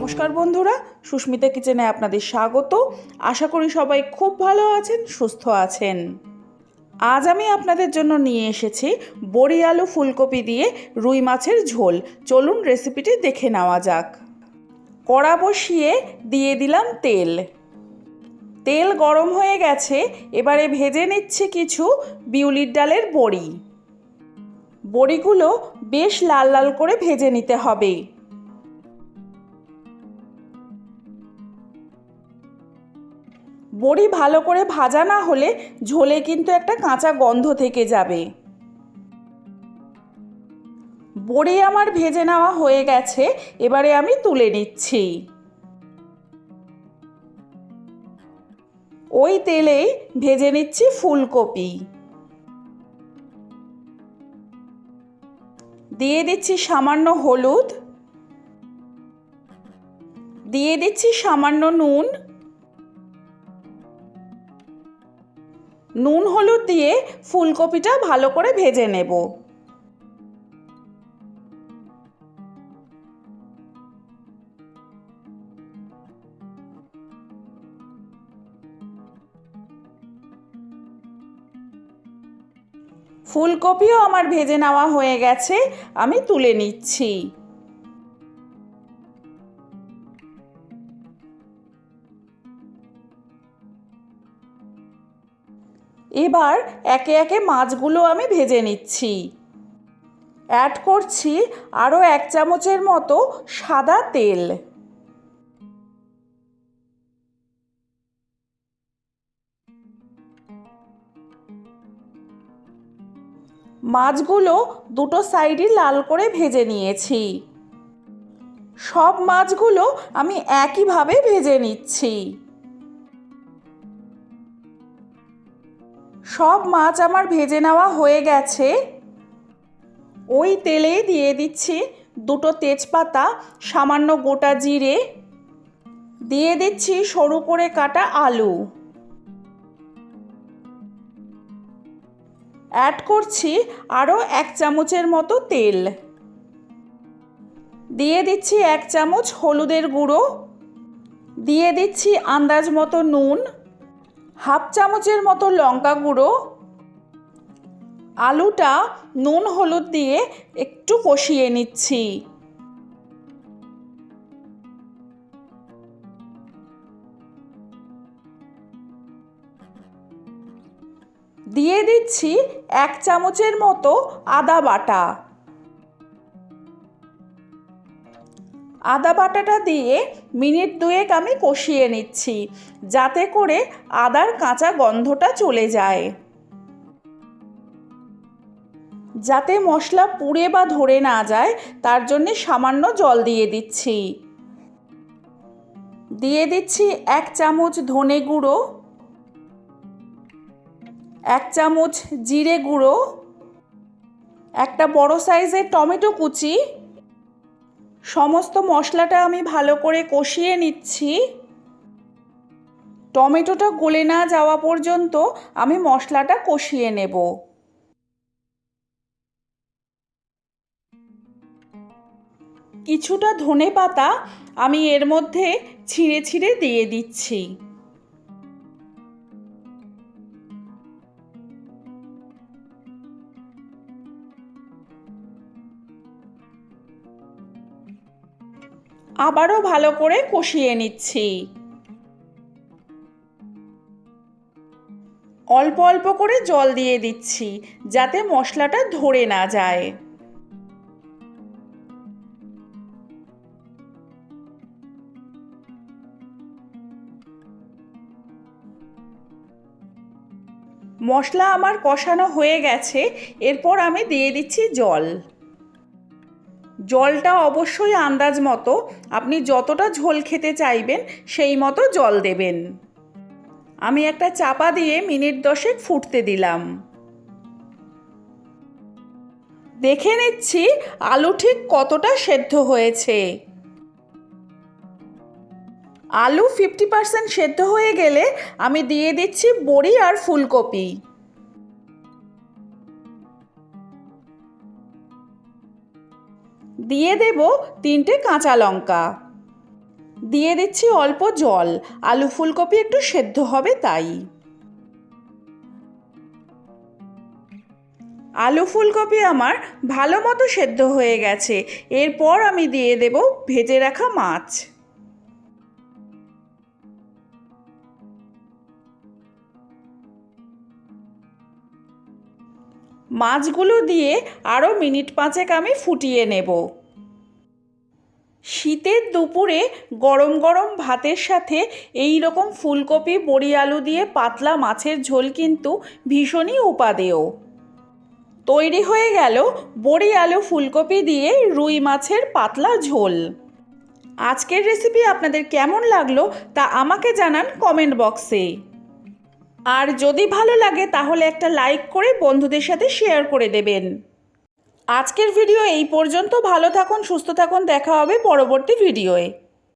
নমস্কার বন্ধুরা, সুস্মিতা কিচেনে আপনাদের স্বাগত। আশা করি সবাই খুব ভালো আছেন, সুস্থ আছেন। আজ আমি আপনাদের জন্য নিয়ে এসেছি বড়ি আলু ফুলকপি দিয়ে রুই মাছের ঝোল। চলুন রেসিপিটি দেখে নেওয়া যাক। কড়া বসিয়ে দিয়ে দিলাম তেল। তেল গরম হয়ে গেছে, এবারে ভেজে নিচ্ছে কিছু বিউলির ডালের বড়ি। বড়িগুলো বেশ লাল লাল করে ভেজে নিতে হবে। বড়ি ভালো করে ভাজা না হলে ঝোলে কিন্তু একটা কাঁচা গন্ধ থেকে যাবে। বড়ি আমার ভেজে নেওয়া হয়ে গেছে, এবারে আমি তুলে নিচ্ছি। ওই তেলেই ভেজে নিচ্ছি ফুলকপি। দিয়ে দিচ্ছি সামান্য হলুদ। দিয়ে দিচ্ছি সামান্য নুন। নুন হলুদ দিয়ে ফুলকপিটা ভালো করে ভেজে নেব। ফুলকপিও আমার ভেজে নেওয়া হয়ে গেছে, আমি তুলে নিচ্ছি। এবার একে একে মাছগুলো আমি ভেজে নিচ্ছি। অ্যাড করছি আরও এক চামচের মতো সাদা তেল। মাছগুলো দুটো সাইডই লাল করে ভেজে নিয়েছি। সব মাছগুলো আমি একইভাবে ভেজে নিচ্ছি। সব মাছ আমার ভেজে নেওয়া হয়ে গেছে। ওই তেলেই দিয়ে দিচ্ছি দুটো তেজপাতা, সামান্য গোটা জিরে। দিয়ে দিচ্ছি সরু করে কাটা আলু। অ্যাড করছি আরও এক চামচের মতো তেল। দিয়ে দিচ্ছি এক চামচ হলুদের গুঁড়ো। দিয়ে দিচ্ছি আন্দাজ মতো নুন। হাফ চামচের মতো লঙ্কা গুঁড়ো, আলুটা নুন হলুদ দিয়ে একটু কষিয়ে নিচ্ছি। দিয়ে দিচ্ছি এক চামচের মতো আদা বাটা। আদা বাটাটা দিয়ে মিনিট দুয়েক আমি কষিয়ে নিচ্ছি, যাতে করে আদার কাঁচা গন্ধটা চলে যায়। যাতে মশলা পুড়ে বা ধরে না যায়, তার জন্যে সামান্য জল দিয়ে দিচ্ছি। দিয়ে দিচ্ছি এক চামচ ধনে গুঁড়ো, এক চামচ জিরে গুঁড়ো, একটা বড় সাইজের টমেটো কুচি সমস্ত মশলাটা আমি ভালো করে কষিয়ে নিচ্ছি। টমেটোটা গলে না যাওয়া পর্যন্ত আমি মশলাটা কষিয়ে নেব। কিছুটা ধনে পাতা আমি এর মধ্যে ছিঁড়ে ছিঁড়ে দিয়ে দিচ্ছি। আবারও ভালো করে কষিয়ে নিচ্ছি। অল্প অল্প করে জল দিয়ে দিচ্ছি, যাতে মশলাটা ধরে না যায়। মশলা আমার কষানো হয়ে গেছে, এরপর আমি দিয়ে দিচ্ছি জল। জলটা অবশ্যই আন্দাজ মতো আপনি যতটা ঝোল খেতে চাইবেন সেই মতো জল দেবেন। আমি একটা চাপা দিয়ে মিনিট দশেক ফুটতে দিলাম। দেখে নিচ্ছি আলু ঠিক কতটা সেদ্ধ হয়েছে। আলু ফিফটি পার্সেন্ট সেদ্ধ হয়ে গেলে আমি দিয়ে দিচ্ছি বড়ি আর ফুলকপি। দিয়ে দেব তিনটে কাঁচা লঙ্কা। দিয়ে দিচ্ছি অল্প জল। আলু ফুলকপি একটু সেদ্ধ হবে তাই। আলু ফুলকপি আমার ভালো মতো সেদ্ধ হয়ে গেছে। এরপর আমি দিয়ে দেব ভেজে রাখা মাছ। মাছগুলো দিয়ে আরও মিনিট পাঁচেক আমি ফুটিয়ে নেব। শীতের দুপুরে গরম গরম ভাতের সাথে এই রকম ফুলকপি, বড়ি আলু দিয়ে পাতলা মাছের ঝোল কিন্তু ভীষণই উপাদেয়। তৈরি হয়ে গেল বড়ি আলু ফুলকপি দিয়ে রুই মাছের পাতলা ঝোল। আজকের রেসিপি আপনাদের কেমন লাগল তা আমাকে জানান কমেন্ট বক্সে আর যদি ভালো লাগে তাহলে একটা লাইক করে বন্ধুদের সাথে শেয়ার করে দেবেন। আজকের ভিডিও এই পর্যন্ত। ভালো থাকুন সুস্থ থাকুন দেখা হবে পরবর্তী ভিডিওয়ে।